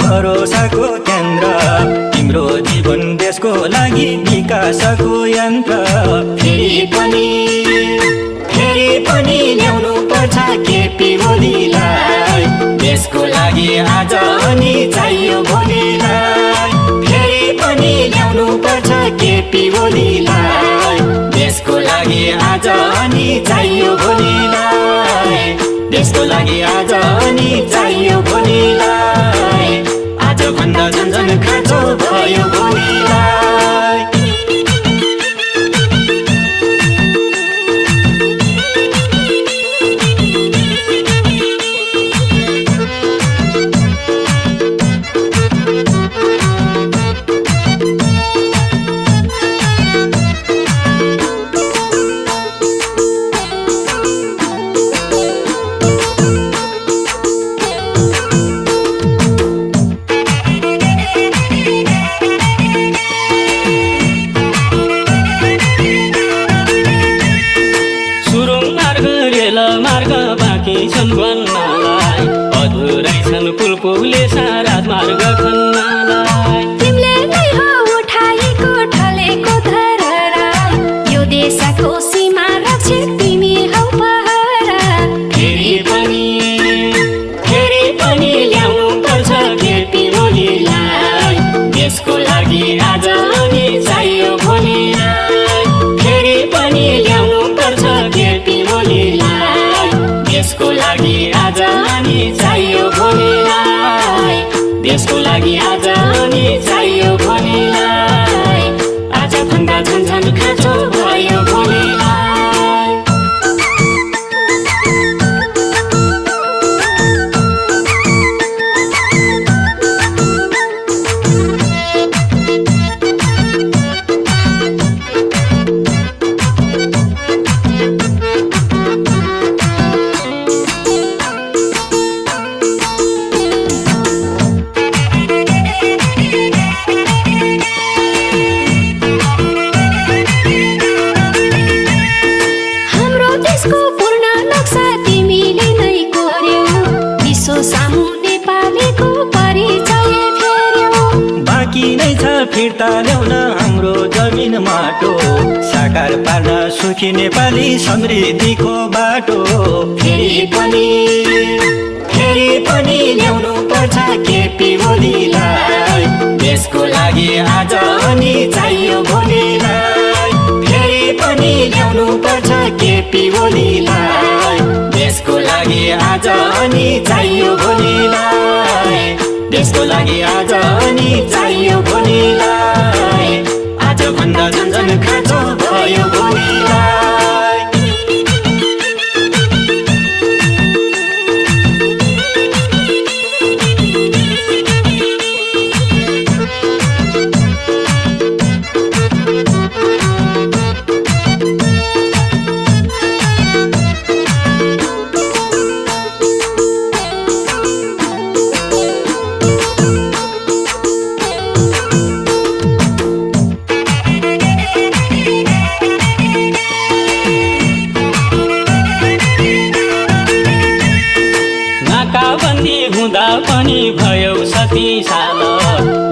भरोसाको केन्द्र। तिम्रो जीवन देशको लागि विकासको यन्त्र। फेरि पनि फेरि पनि ल्याउनु पर्छ केपी ओलीलाई देशको लागि आज अनि चाहियो भोलिलाई। फेरि पनि ल्याउनु पर्छ केपी ओलीलाई देशको लागि आज अनि चाहियो लागि आज अनि चाहियो अधुरै छन् पुल मार्ग खन्नलाई। तिमीले नै हो उठाएको ढलेको धरहरा यो देशको सीमा रक्षक तिमी हौ पहरा। फेरि पनि फेरि पनि ल्याउनु पर्छ केपी ओलीलाई देशको लागि आज अनि चाहियो भोलिलाई। फेरि पनि ल्याउनु पर्छ केपी ओलीलाई देशको लागि आज अनि चाहियो लागि आज अनि चाहियो भोलिलाई आजभन्दा झन् झन् खाँचो नेपालीको परिचय बाँकी नै छ फिर्ता ल्याउन हाम्रो जमिन माटो। साकार पार्न सुखी नेपाली समृद्धिको बाटो। फेरि पनि फेरि पनि ल्याउनु पर्छ केपी ओलीलाई देशको लागि आज अनि चाहियो भोलिलाई। फेरि पनि ल्याउनु पर्छ केपी लागि आज अनि चाहियो भोलिलाई। देशको लागि आज अनि चाहियो भोलिलाई। आजभन्दा झन् झन् खाँचो भयो भोलिलाई।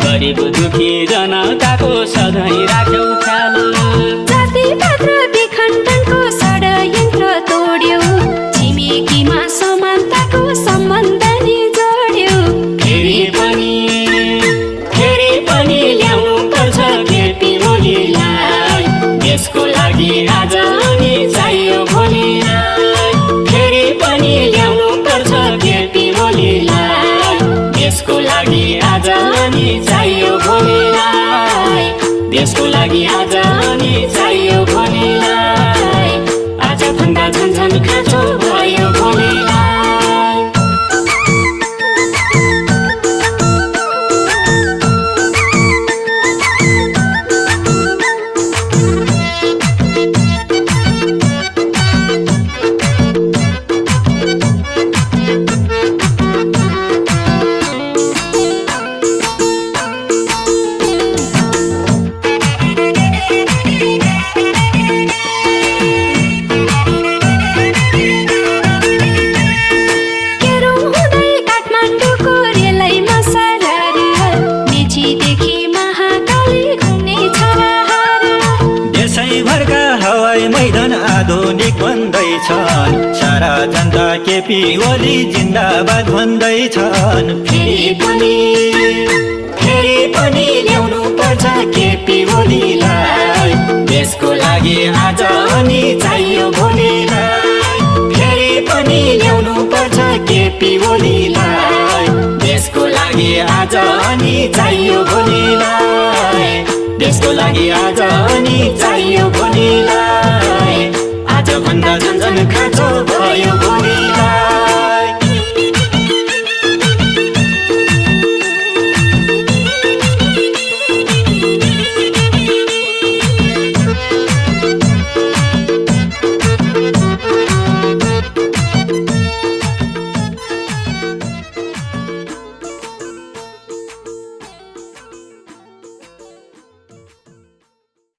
गरिब दुखी जनताको सधैँ राख्यौ। देशको लागि आज अनि चाहियो भोलिलाई। देशको लागि आज अनि चाहियो भन्दैछन् सारा जनता केपी ओली जिन्दाबाद भन्दैछन्। फेरि पनि फेरि पनि ल्याउनु पर्छ केपी ओलीलाई। देशको लागि आज अनि चाहियो भोलिलाई। फेरि पनि ल्याउनु पर्छ केपी ओलीलाई। देशको लागि आज अनि चाहियो भोलिलाई। देशको लागि आज अनि चाहियो भोलिलाई।